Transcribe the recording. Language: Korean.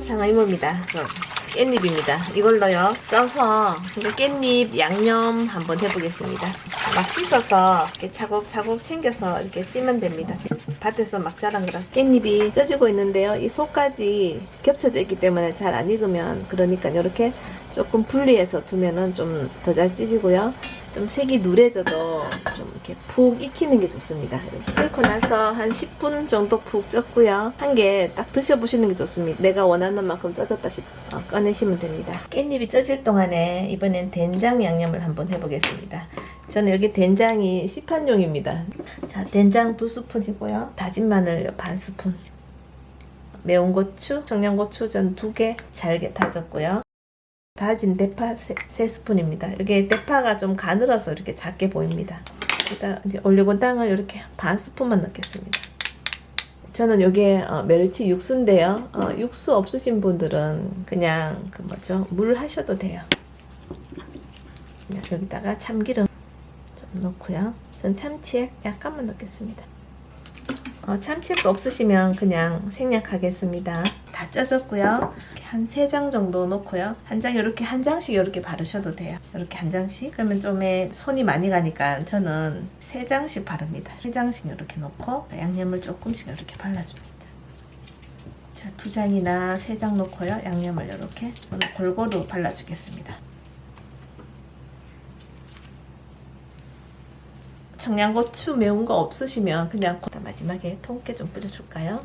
상어이모입니다. 어, 깻잎입니다. 이걸로요 쪄서 깻잎 양념 한번 해보겠습니다. 막 씻어서 이렇게 차곡차곡 챙겨서 이렇게 찌면 됩니다. 밭에서 막 자란 거라서 깻잎이 쪄지고 있는데요. 이 속까지 겹쳐져 있기 때문에 잘 안 익으면 그러니까 이렇게 조금 분리해서 두면은 좀 더 잘 찌지고요. 좀 색이 누래져도 좀 이렇게 푹 익히는 게 좋습니다. 이렇게 끓고 나서 한 10분 정도 푹 쪘고요. 한 개 딱 드셔보시는 게 좋습니다. 내가 원하는 만큼 쪄졌다 싶 어, 꺼내시면 됩니다. 깻잎이 쪄질 동안에 이번엔 된장 양념을 한번 해보겠습니다. 저는 여기 된장이 시판용입니다. 자, 된장 두 스푼이고요. 다진 마늘 반 스푼. 매운 고추, 청양고추 전 두 개 잘게 다졌고요. 다진 대파 세, 세 스푼입니다. 이게 대파가 좀 가늘어서 이렇게 작게 보입니다. 일단 이제 올리고당을 이렇게 반 스푼만 넣겠습니다. 저는 이게 어, 멸치 육수인데요. 어, 육수 없으신 분들은 그냥 그 뭐죠 물 하셔도 돼요. 여기다가 참기름 좀 넣고요. 전 참치액 약간만 넣겠습니다. 어, 참치액 없으시면 그냥 생략하겠습니다. 다 짜졌고요. 한 세 장 정도 넣고요. 한 장 이렇게 한 장씩 이렇게 바르셔도 돼요. 이렇게 한 장씩. 그러면 좀 손이 많이 가니까 저는 세 장씩 바릅니다. 세 장씩 이렇게 넣고 양념을 조금씩 이렇게 발라줍니다. 자, 두 장이나 세장 넣고요. 양념을 이렇게 골고루 발라주겠습니다. 청양고추 매운 거 없으시면 그냥 마지막에 통깨 좀 뿌려줄까요?